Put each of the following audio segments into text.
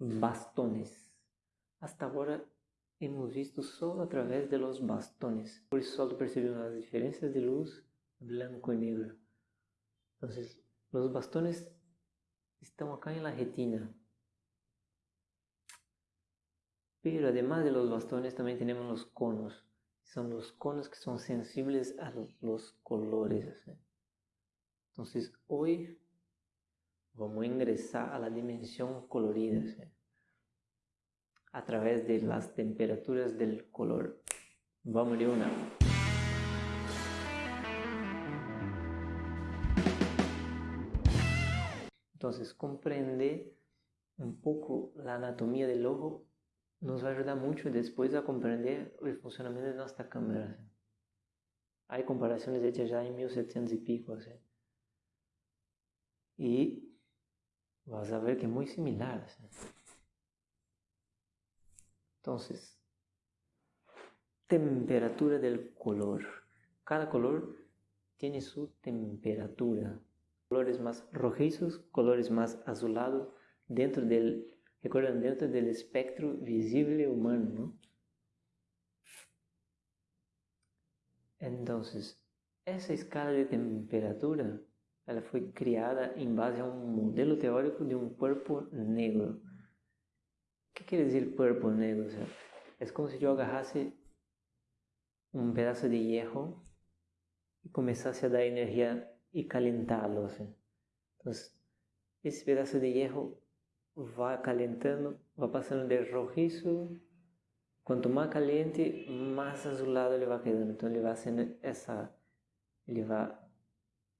bastones. Hasta ahora hemos visto solo a través de los bastones. Por eso solo percibimos las diferencias de luz blanco y negro. Entonces, los bastones están acá en la retina. Pero además de los bastones también tenemos los conos. Son los conos que son sensibles a los colores. Entonces hoy vamos a ingresar a la dimensión colorida a través de las temperaturas del color. Vamos de una. Entonces, comprender un poco la anatomía del ojo nos va a ayudar mucho después a comprender el funcionamiento de nuestra cámara. Hay comparaciones hechas ya en 1700 y pico. Y vas a ver que es muy similar. Entonces, temperatura del color. Cada color tiene su temperatura colores más rojizos, colores más azulados, dentro del, recuerdan, dentro del espectro visible humano, ¿no? Entonces, esa escala de temperatura, ela foi criada em base a um modelo teórico de um corpo negro. O que quer dizer corpo negro? O sea, é como se eu agarrasse um pedaço de hierro e começasse a dar energia y calentarlo. Entonces, ese pedazo de hierro va calentando, va pasando de rojizo, cuanto más caliente, más azulado le va quedando. Entonces, le va haciendo esa, le va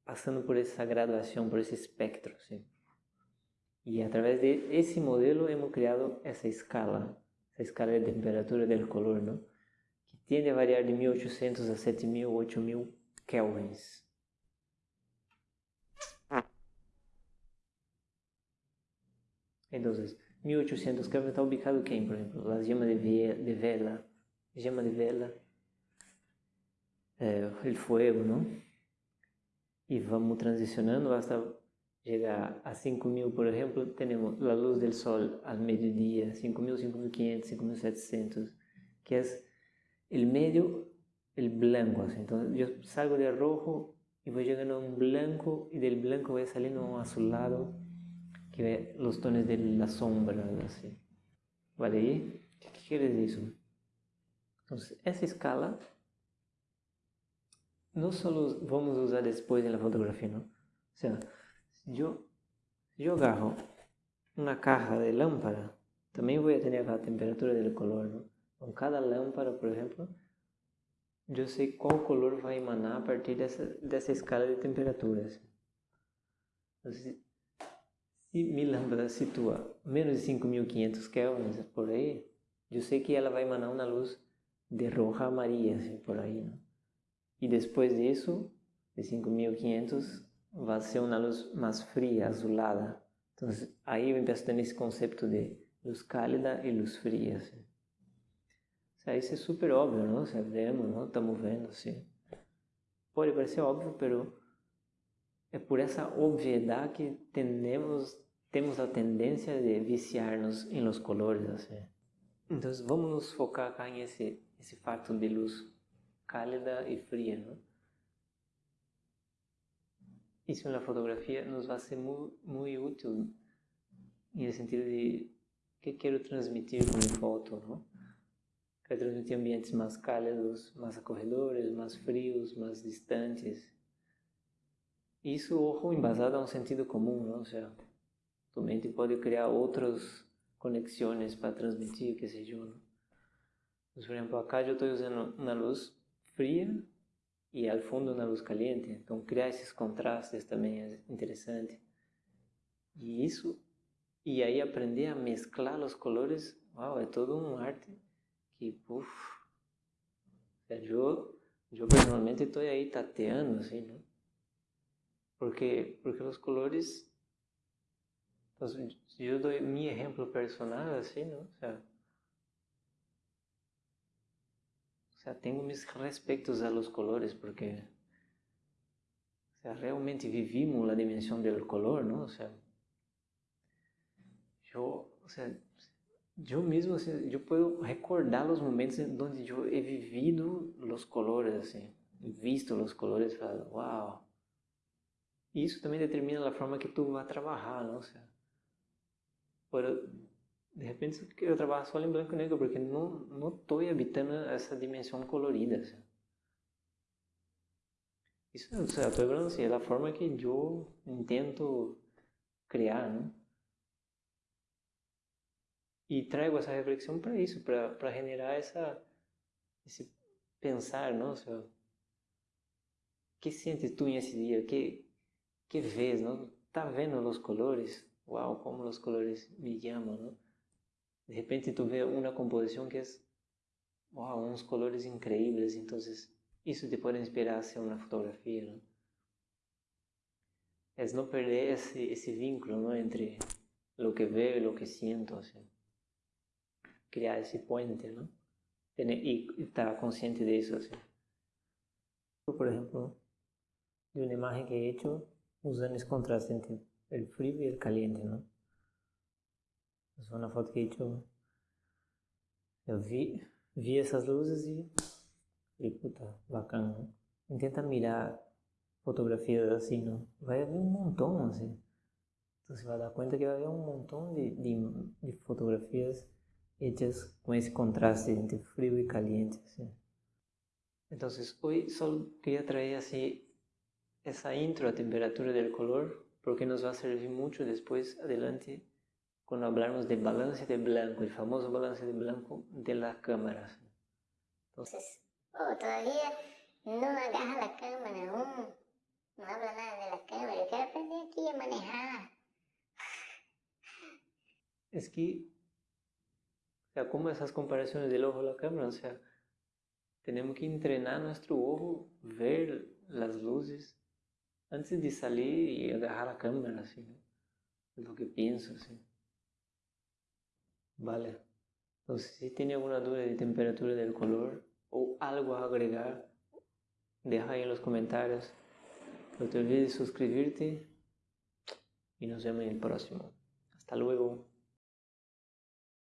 pasando por esa graduación, por ese espectro. ¿sí? Y a través de ese modelo hemos creado esa escala, esa escala de temperatura del color, ¿no? que tiende a variar de 1800 a 7000, 8000 kelvins. Entonces, 1800 Kelvin está ubicado quem, por exemplo? Las llamas de, de vela, llama de vela, eh, el fuego, ¿no? E vamos transicionando hasta chegar a 5000, por exemplo, temos a luz do sol ao meio-dia, 5000, 5500, 5700, que é o meio, o blanco. Assim. Então, eu salgo de rojo e vou chegando a um branco e del branco vai salindo um azulado que los tonos de la sombra, así. ¿Vale? ahí? ¿Qué, quiere decir? Entonces, esa escala no solo vamos a usar después en la fotografía, ¿no? O sea, si yo, si yo agarro una caja de lámpara, también voy a tener la temperatura del color, ¿no? Con cada lámpara, por ejemplo, yo sé cuál color va a emanar a partir de esa, de esa escala de temperaturas. Entonces, se mi lâmpada situa menos de 5500 kelvins por aí, eu sei que ela vai emanar uma luz de roja amarilla, assim, por aí, né? E depois disso, de 5500, vai ser uma luz mais fria, azulada. Então, aí eu empiezo a ter esse conceito de luz cálida e luz fria, assim. Isso é super óbvio, não? Sabemos, não? Estamos vendo, assim. Pode parecer óbvio, pero é por essa obviedade que tendemos, temos a tendência de viciar-nos em los colores. Assim. Então vamos nos focar cá em esse, esse fato de luz cálida e fria. Não? Isso na fotografia nos vai ser muito, muito útil no sentido de que quero transmitir com a foto. Não? Quero transmitir ambientes mais cálidos, mais acorredores, mais frios, mais distantes isso, ojo, embasado a um sentido comum, não? Ou seja, tu mente pode criar outras conexões para transmitir, que seja, não? Por exemplo, acá eu estou usando uma luz fria e ao fundo uma luz caliente, então criar esses contrastes também é interessante. E isso, e aí aprender a mesclar os colores, uau, é todo um arte que, puf, eu, eu personalmente estou aí tateando, assim, não? Porque, porque os colores... Então, se eu dou meu exemplo personal, assim, sea, o sea, tenho mis respeitos a los colores, porque o sea, realmente vivimos a dimensão do color, não? O sea, eu, o sea, yo mismo, eu posso recordar os momentos onde eu he vivido os colores, assim, visto os colores, falado, uau. Isso também determina a forma que tu vai trabalhar, não? por, de repente eu trabalho só em branco e negro porque não não estou habitando essa dimensão colorida. Assim. Isso, sea, estou falando assim, é a forma que eu intento criar, não? E trago essa reflexão para isso, para generar essa, esse pensar, não? O que sentes tu nesse dia? Que, que vês, não? Tá vendo os colores? Uau, como os colores me chamam, não? De repente tu vê uma composição que uau, uns colores incríveis, então isso te pode inspirar a ser uma fotografia, não? É não perder esse, esse vínculo, não? Entre o que vejo e o que sinto, assim criar esse puente, ¿no? E estar consciente disso, assim. Por exemplo, de uma imagem que he hecho usando esse contraste entre o frio e o caliente, ¿no? É uma foto que hecho, eu vi, vi essas luzes e falei, puta, bacana, ¿no? Intenta mirar fotografias assim, não? Vai haver um montão, assim. Então você vai dar conta que vai haver um montão de, de, de fotografias hechas com esse contraste entre frio e caliente. Assim. Então, hoje só queria trazer assim, essa intro à temperatura do color, porque nos vai servir muito depois, adelante, quando falarmos de balance de branco, o famoso balance de branco de la cámara. Entonces, oh, todavía no agarra la cámara aún, no habla nada de la cámara, yo quiero aprender aquí a manejar. Es que o sea, como esas comparaciones del ojo a la cámara, o sea, tenemos que entrenar nuestro ojo, ver las luces antes de salir y agarrar la cámara, así, ¿no? Es lo que pienso, así. Vale. Entonces, si tiene alguna duda de temperatura del color o algo a agregar, deja ahí en los comentarios. No te olvides de suscribirte y nos vemos en el próximo. Hasta luego.